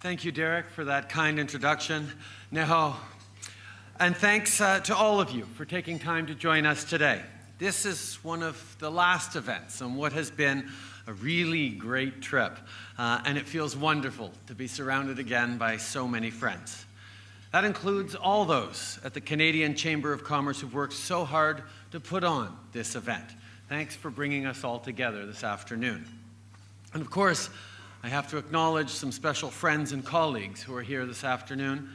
Thank you, Derek, for that kind introduction. Neho, and thanks uh, to all of you for taking time to join us today. This is one of the last events on what has been a really great trip, uh, and it feels wonderful to be surrounded again by so many friends. That includes all those at the Canadian Chamber of Commerce who've worked so hard to put on this event. Thanks for bringing us all together this afternoon. And of course, I have to acknowledge some special friends and colleagues who are here this afternoon.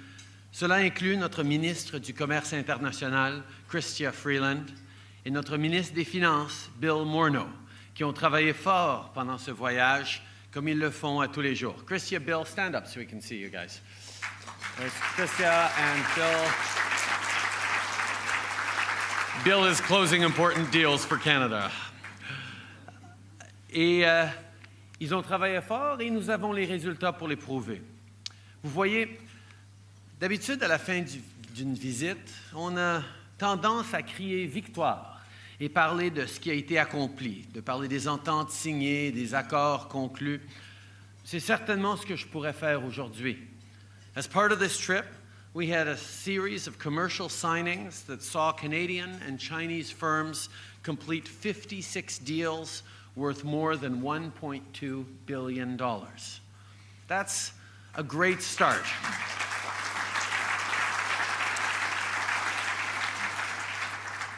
Cela inclut notre ministre du Commerce international, Chrystia Freeland, et notre ministre des Finances, Bill Morneau, qui ont travaillé fort pendant ce voyage, comme ils le font à tous les jours. Chrystia, Bill, stand up so we can see you guys. There's Chrystia and Bill. Bill is closing important deals for Canada. Et euh, ils ont travaillé fort et nous avons les résultats pour les prouver. Vous voyez, d'habitude, à la fin d'une visite, on a tendance à crier victoire et parler de ce qui a été accompli, de parler des ententes signées, des accords conclus. C'est certainement ce que je pourrais faire aujourd'hui. As part of this trip, we had a series of commercial signings that saw Canadian and Chinese firms complete 56 deals worth more than $1.2 billion. That's a great start.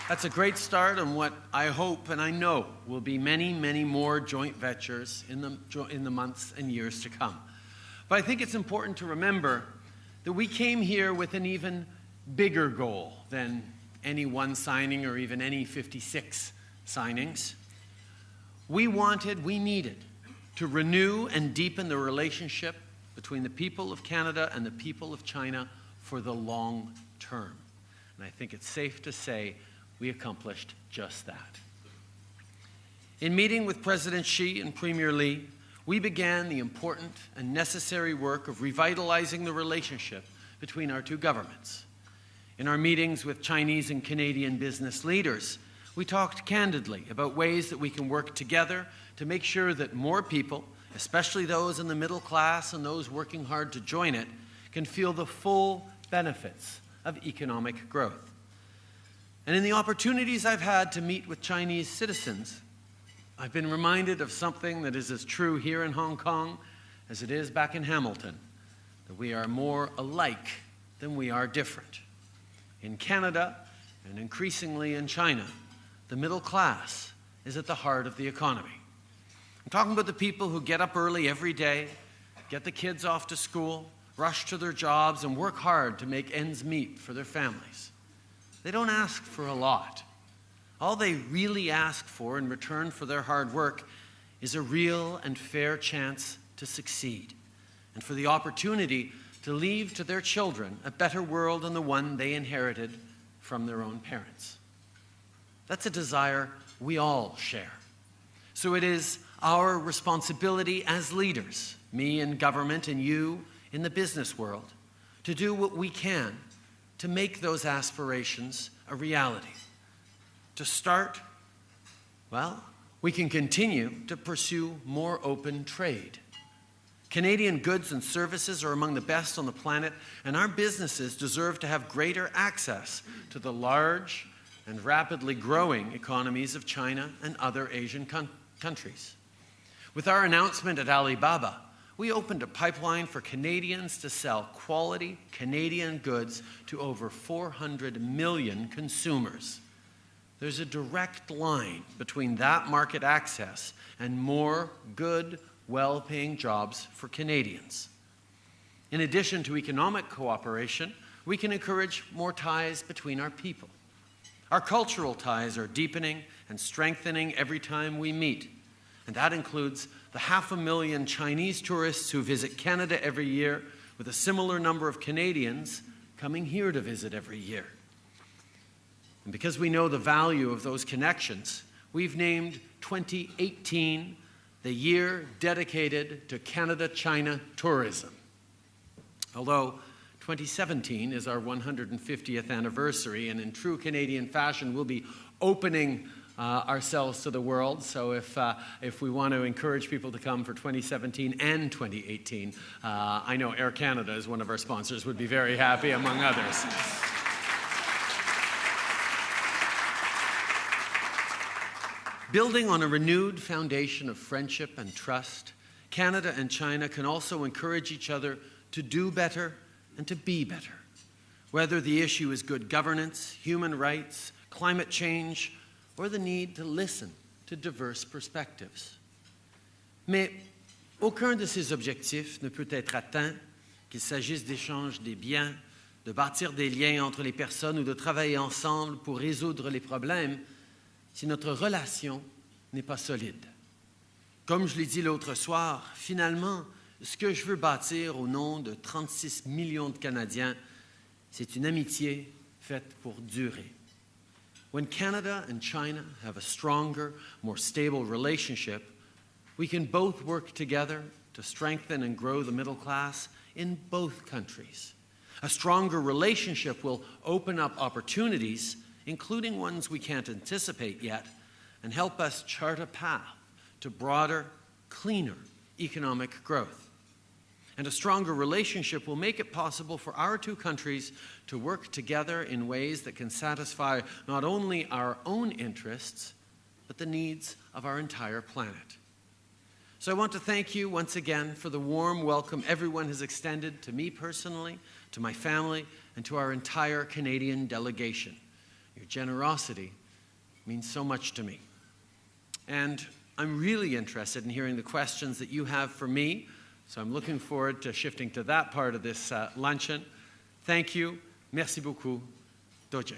That's a great start on what I hope and I know will be many, many more joint ventures in the, in the months and years to come. But I think it's important to remember that we came here with an even bigger goal than any one signing or even any 56 signings. We wanted, we needed to renew and deepen the relationship between the people of Canada and the people of China for the long term. And I think it's safe to say we accomplished just that. In meeting with President Xi and Premier Li, we began the important and necessary work of revitalizing the relationship between our two governments. In our meetings with Chinese and Canadian business leaders, we talked candidly about ways that we can work together to make sure that more people, especially those in the middle class and those working hard to join it, can feel the full benefits of economic growth. And in the opportunities I've had to meet with Chinese citizens, I've been reminded of something that is as true here in Hong Kong as it is back in Hamilton, that we are more alike than we are different. In Canada, and increasingly in China, the middle class is at the heart of the economy. I'm talking about the people who get up early every day, get the kids off to school, rush to their jobs, and work hard to make ends meet for their families. They don't ask for a lot. All they really ask for in return for their hard work is a real and fair chance to succeed and for the opportunity to leave to their children a better world than the one they inherited from their own parents. That's a desire we all share. So it is our responsibility as leaders, me in government and you in the business world, to do what we can to make those aspirations a reality. To start, well, we can continue to pursue more open trade. Canadian goods and services are among the best on the planet, and our businesses deserve to have greater access to the large and rapidly growing economies of China and other Asian countries. With our announcement at Alibaba, we opened a pipeline for Canadians to sell quality Canadian goods to over 400 million consumers. There's a direct line between that market access and more good, well paying jobs for Canadians. In addition to economic cooperation, we can encourage more ties between our people. Our cultural ties are deepening and strengthening every time we meet, and that includes the half a million Chinese tourists who visit Canada every year, with a similar number of Canadians coming here to visit every year. And because we know the value of those connections, we've named 2018 the year dedicated to Canada China tourism. Although 2017 is our 150th anniversary, and in true Canadian fashion, we'll be opening uh, ourselves to the world. So if, uh, if we want to encourage people to come for 2017 and 2018, uh, I know Air Canada is one of our sponsors, would be very happy, among others. Building on a renewed foundation of friendship and trust, Canada and China can also encourage each other to do better and to be better. Whether the issue is good governance, human rights, climate change, or the need to listen to diverse perspectives. Mais aucun de ces objectifs ne peut être atteint, qu'il s'agisse d'échange des biens, de bâtir des liens entre les personnes ou de travailler ensemble pour résoudre les problèmes, si notre relation n'est pas solide. Comme je l'ai dit l'autre soir, finalement, ce que je veux bâtir au nom de 36 millions de Canadiens, c'est une amitié faite pour durer. When Canada and China have a stronger, more stable relationship, we can both work together to strengthen and grow the middle class in both countries. A stronger relationship will open up opportunities, including ones we can't anticipate yet, and help us chart a path to broader, cleaner economic growth. And a stronger relationship will make it possible for our two countries to work together in ways that can satisfy not only our own interests, but the needs of our entire planet. So I want to thank you once again for the warm welcome everyone has extended to me personally, to my family, and to our entire Canadian delegation. Your generosity means so much to me. And I'm really interested in hearing the questions that you have for me so I'm looking forward to shifting to that part of this uh, luncheon. Thank you. Merci beaucoup. Doje.